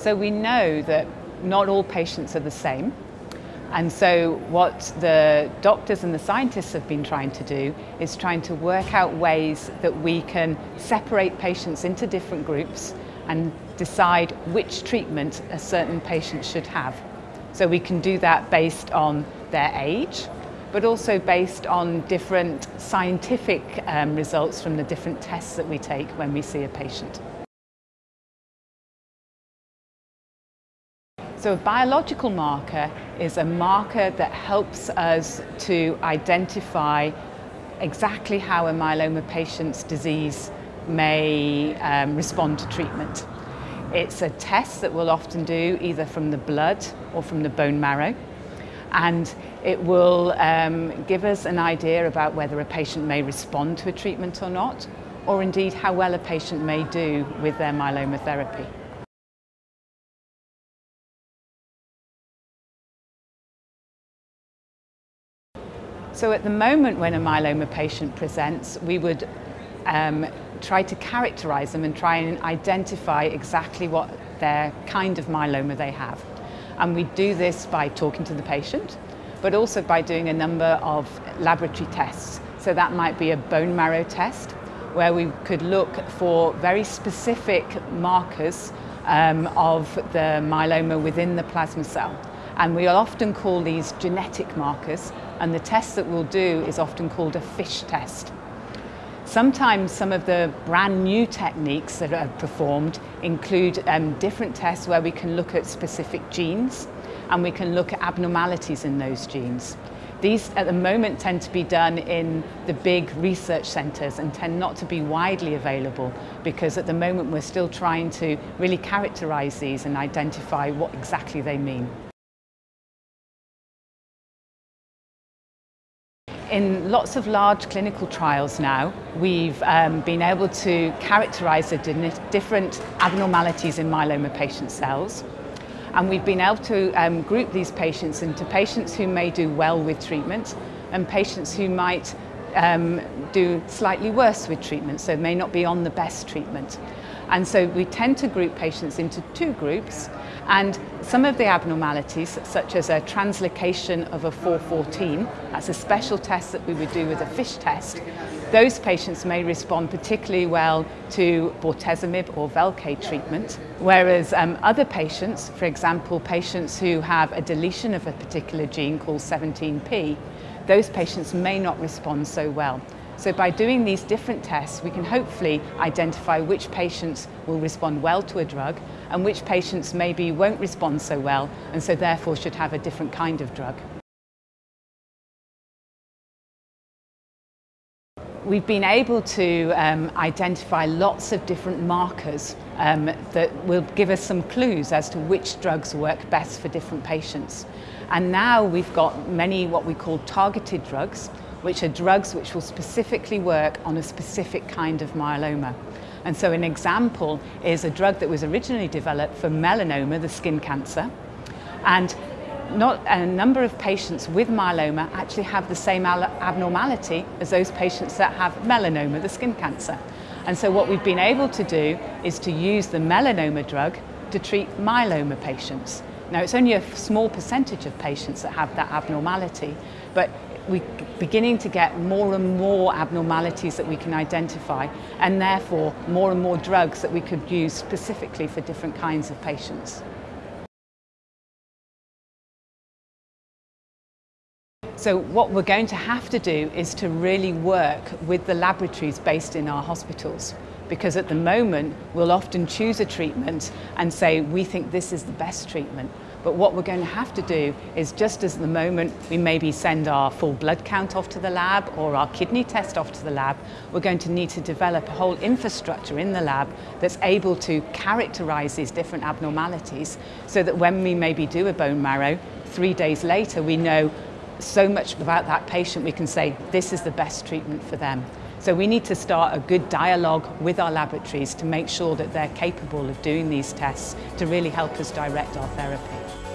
So we know that not all patients are the same. And so what the doctors and the scientists have been trying to do is trying to work out ways that we can separate patients into different groups and decide which treatment a certain patient should have. So we can do that based on their age, but also based on different scientific um, results from the different tests that we take when we see a patient. So a biological marker is a marker that helps us to identify exactly how a myeloma patient's disease may um, respond to treatment. It's a test that we'll often do either from the blood or from the bone marrow and it will um, give us an idea about whether a patient may respond to a treatment or not or indeed how well a patient may do with their myeloma therapy. So at the moment when a myeloma patient presents, we would um, try to characterize them and try and identify exactly what their kind of myeloma they have. And we do this by talking to the patient, but also by doing a number of laboratory tests. So that might be a bone marrow test, where we could look for very specific markers um, of the myeloma within the plasma cell. And we'll often call these genetic markers, and the test that we'll do is often called a FISH test. Sometimes some of the brand new techniques that are performed include um, different tests where we can look at specific genes and we can look at abnormalities in those genes. These at the moment tend to be done in the big research centres and tend not to be widely available because at the moment we're still trying to really characterise these and identify what exactly they mean. In lots of large clinical trials now, we've um, been able to characterise the different abnormalities in myeloma patient cells. And we've been able to um, group these patients into patients who may do well with treatment and patients who might um, do slightly worse with treatment, so may not be on the best treatment. And so we tend to group patients into two groups and some of the abnormalities, such as a translocation of a 414, that's a special test that we would do with a FISH test, those patients may respond particularly well to bortezomib or Velcade treatment, whereas um, other patients, for example, patients who have a deletion of a particular gene called 17p, those patients may not respond so well. So by doing these different tests, we can hopefully identify which patients will respond well to a drug and which patients maybe won't respond so well and so therefore should have a different kind of drug. We've been able to um, identify lots of different markers um, that will give us some clues as to which drugs work best for different patients. And now we've got many what we call targeted drugs, which are drugs which will specifically work on a specific kind of myeloma. And so an example is a drug that was originally developed for melanoma, the skin cancer, and not a number of patients with myeloma actually have the same abnormality as those patients that have melanoma, the skin cancer. And so what we've been able to do is to use the melanoma drug to treat myeloma patients. Now it's only a small percentage of patients that have that abnormality, but we're beginning to get more and more abnormalities that we can identify and therefore more and more drugs that we could use specifically for different kinds of patients. So what we're going to have to do is to really work with the laboratories based in our hospitals because at the moment we'll often choose a treatment and say we think this is the best treatment but what we're going to have to do is just as the moment we maybe send our full blood count off to the lab or our kidney test off to the lab, we're going to need to develop a whole infrastructure in the lab that's able to characterize these different abnormalities so that when we maybe do a bone marrow, three days later we know so much about that patient we can say this is the best treatment for them. So we need to start a good dialogue with our laboratories to make sure that they're capable of doing these tests to really help us direct our therapy.